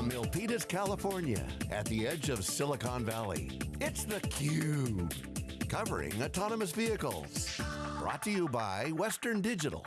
From Milpitas, California, at the edge of Silicon Valley, it's theCUBE. Covering autonomous vehicles. Brought to you by Western Digital.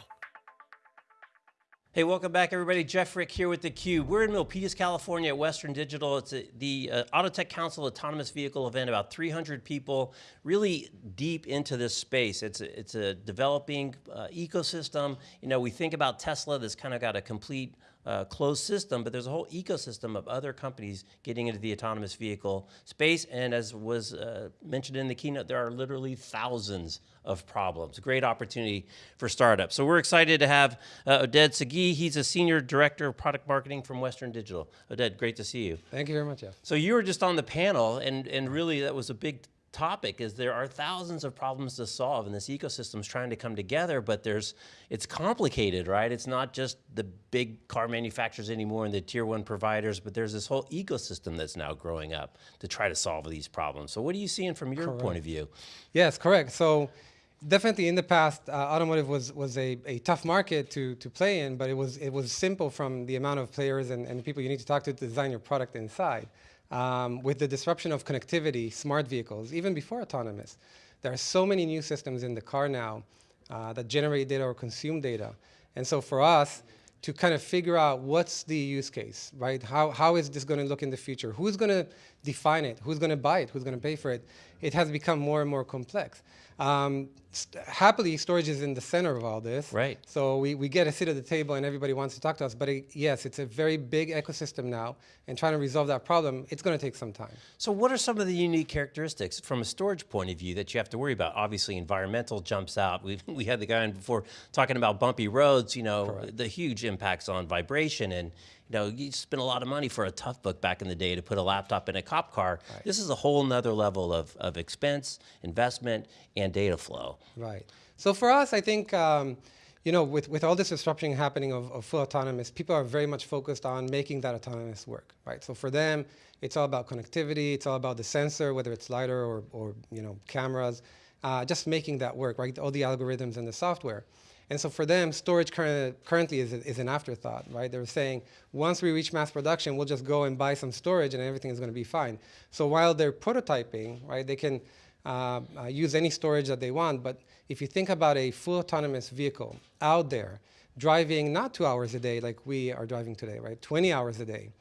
Hey, welcome back everybody. Jeff Frick here with theCUBE. We're in Milpitas, California at Western Digital. It's a, the uh, Autotech Council Autonomous Vehicle event, about 300 people, really deep into this space. It's a, it's a developing uh, ecosystem. You know, we think about Tesla that's kind of got a complete uh, closed system, but there's a whole ecosystem of other companies getting into the autonomous vehicle space. And as was uh, mentioned in the keynote, there are literally thousands of problems. Great opportunity for startups. So we're excited to have uh, Oded Sagi. He's a senior director of product marketing from Western Digital. Oded, great to see you. Thank you very much, Jeff. So you were just on the panel, and and really that was a big topic is there are thousands of problems to solve and this ecosystem is trying to come together, but there's, it's complicated, right? It's not just the big car manufacturers anymore and the tier one providers, but there's this whole ecosystem that's now growing up to try to solve these problems. So what are you seeing from your correct. point of view? Yes, correct. So definitely in the past, uh, automotive was, was a, a tough market to, to play in, but it was, it was simple from the amount of players and, and people you need to talk to to design your product inside. Um, with the disruption of connectivity, smart vehicles, even before autonomous, there are so many new systems in the car now uh, that generate data or consume data. And so for us, to kind of figure out what's the use case, right? How, how is this going to look in the future? Who's going to define it? Who's going to buy it? Who's going to pay for it? It has become more and more complex. Um, happily, storage is in the center of all this. Right. So we, we get a seat at the table and everybody wants to talk to us. But it, yes, it's a very big ecosystem now. And trying to resolve that problem, it's going to take some time. So what are some of the unique characteristics from a storage point of view that you have to worry about? Obviously, environmental jumps out. we we had the guy in before talking about bumpy roads, you know, Correct. the huge impacts on vibration and know, you spend a lot of money for a Toughbook back in the day to put a laptop in a cop car. Right. This is a whole nother level of, of expense, investment, and data flow. Right. So for us, I think, um, you know, with, with all this disruption happening of, of full autonomous, people are very much focused on making that autonomous work, right? So for them, it's all about connectivity, it's all about the sensor, whether it's LiDAR or, or you know, cameras, uh, just making that work, right? All the algorithms and the software. And so for them, storage current, currently is, is an afterthought, right? They're saying, once we reach mass production, we'll just go and buy some storage and everything is going to be fine. So while they're prototyping, right, they can uh, uh, use any storage that they want. But if you think about a full autonomous vehicle out there, driving not two hours a day like we are driving today, right? 20 hours a day,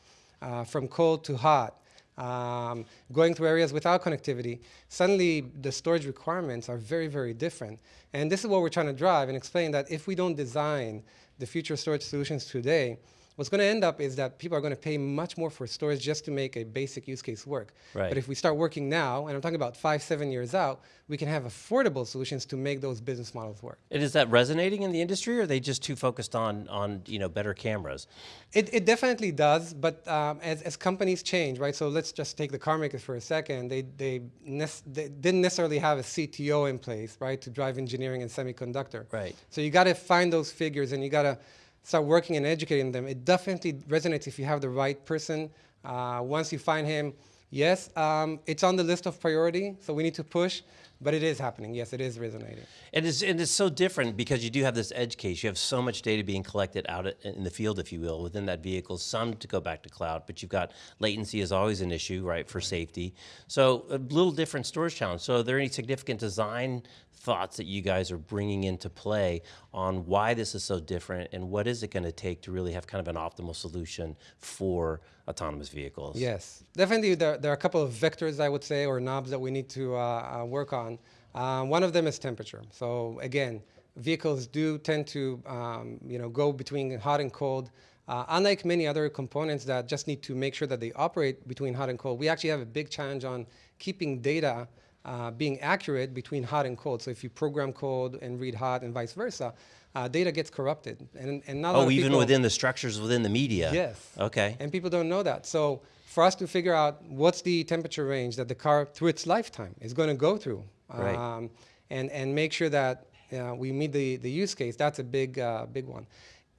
uh, from cold to hot, um, going through areas without connectivity, suddenly the storage requirements are very, very different. And this is what we're trying to drive and explain that if we don't design the future storage solutions today, what's going to end up is that people are going to pay much more for storage just to make a basic use case work. Right. But if we start working now, and I'm talking about five, seven years out, we can have affordable solutions to make those business models work. And is that resonating in the industry, or are they just too focused on, on you know, better cameras? It, it definitely does, but um, as, as companies change, right? So let's just take the car makers for a second. They, they, they didn't necessarily have a CTO in place, right, to drive engineering and semiconductor. Right. So you got to find those figures, and you got to start working and educating them. It definitely resonates if you have the right person. Uh, once you find him, yes, um, it's on the list of priority, so we need to push, but it is happening. Yes, it is resonating. And it's, and it's so different because you do have this edge case. You have so much data being collected out in the field, if you will, within that vehicle, some to go back to cloud, but you've got latency is always an issue, right, for safety. So a little different storage challenge. So are there any significant design thoughts that you guys are bringing into play on why this is so different and what is it going to take to really have kind of an optimal solution for autonomous vehicles? Yes, definitely there, there are a couple of vectors I would say or knobs that we need to uh, uh, work on. Um, one of them is temperature. So again, vehicles do tend to um, you know, go between hot and cold. Uh, unlike many other components that just need to make sure that they operate between hot and cold, we actually have a big challenge on keeping data uh, being accurate between hot and cold. So if you program cold and read hot and vice versa, uh, data gets corrupted. And, and not oh, even people, within the structures within the media? Yes. Okay. And people don't know that. So for us to figure out what's the temperature range that the car, through its lifetime, is going to go through, right. Um, and, and make sure that uh, we meet the, the use case, that's a big, uh, big one.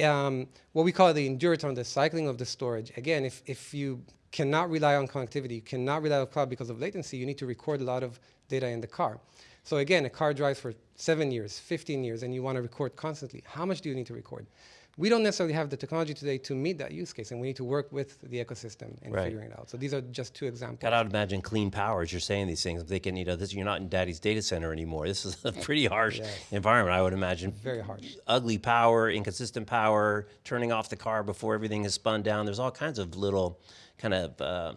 Um, what we call the endurance on the cycling of the storage. Again, if, if you cannot rely on connectivity, you cannot rely on cloud because of latency, you need to record a lot of data in the car. So again, a car drives for seven years, 15 years, and you want to record constantly. How much do you need to record? We don't necessarily have the technology today to meet that use case, and we need to work with the ecosystem in Right. figuring it out. So these are just two examples. Got to imagine clean power as you're saying these things. I'm thinking, you know, this, you're not in daddy's data center anymore. This is a pretty harsh environment, I would imagine. Very harsh. Ugly power, inconsistent power, turning off the car before everything is spun down. There's all kinds of little kind of uh,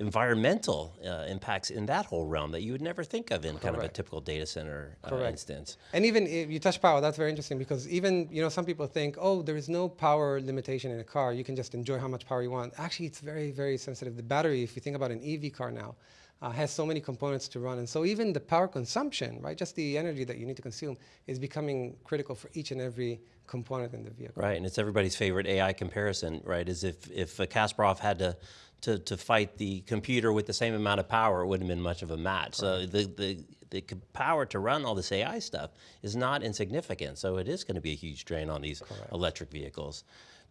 environmental uh, impacts in that whole realm that you would never think of in kind of a typical data center uh, Correct. instance. And even if you touch power, that's very interesting because even you know some people think, oh, there is no power limitation in a car. You can just enjoy how much power you want. Actually, it's very very sensitive. The battery, if you think about an EV car now, uh, has so many components to run, and so even the power consumption, right, just the energy that you need to consume, is becoming critical for each and every component in the vehicle. Right, and it's everybody's favorite AI comparison, right? Is if if Kasparov had to, to to fight the computer with the same amount of power, it wouldn't have been much of a match. So the the the power to run all this AI stuff is not insignificant. So it is going to be a huge drain on these electric vehicles.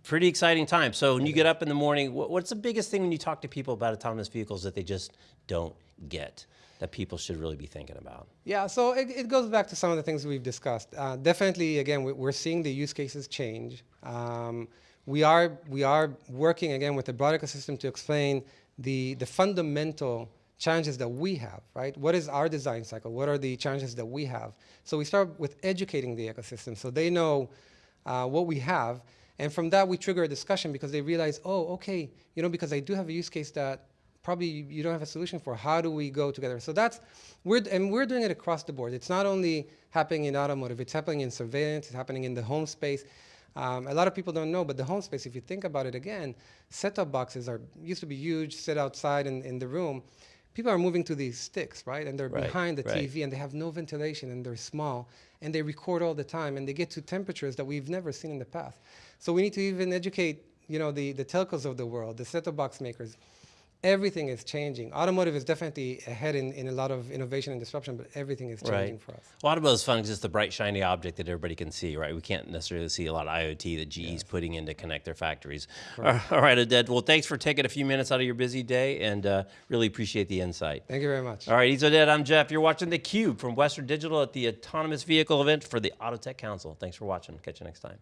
Pretty exciting time. So when you get up in the morning, what's the biggest thing when you talk to people about autonomous vehicles that they just don't get? That people should really be thinking about. Yeah, so it, it goes back to some of the things we've discussed. Uh, definitely, again, we- we're seeing the use cases change. Um, we are we are working again with the broad ecosystem to explain the the fundamental challenges that we have. Right? What is our design cycle? What are the challenges that we have? So we start with educating the ecosystem so they know uh, what we have, and from that we trigger a discussion because they realize, oh, okay, you know, because I do have a use case that probably you don't have a solution for. How do we go together? So that's we're and we're doing it across the board. It's not only happening in automotive; it's happening in surveillance. It's happening in the home space. Um, a lot of people don't know, but the home space, if you think about it again, set-top boxes are used to be huge, sit outside in, in the room. People are moving to these sticks, right? And they're Right, behind the right. TV, and they have no ventilation, and they're small, and they record all the time, and they get to temperatures that we've never seen in the past. So we need to even educate, you know, the, the telcos of the world, the set-top box makers. Everything is changing. Automotive is definitely ahead in, in a lot of innovation and disruption, but everything is changing Right. for us. Well, automotive is fun 'cause it's the bright, shiny object that everybody can see, right? We can't necessarily see a lot of IoT that GE's putting in to connect their factories. All right, Oded. Well, thanks for taking a few minutes out of your busy day and uh, really appreciate the insight. Thank you very much. All right, he's Oded. I'm Jeff. You're watching theCUBE from Western Digital at the Autonomous Vehicle event for the Autotech Council. Thanks for watching. Catch you next time.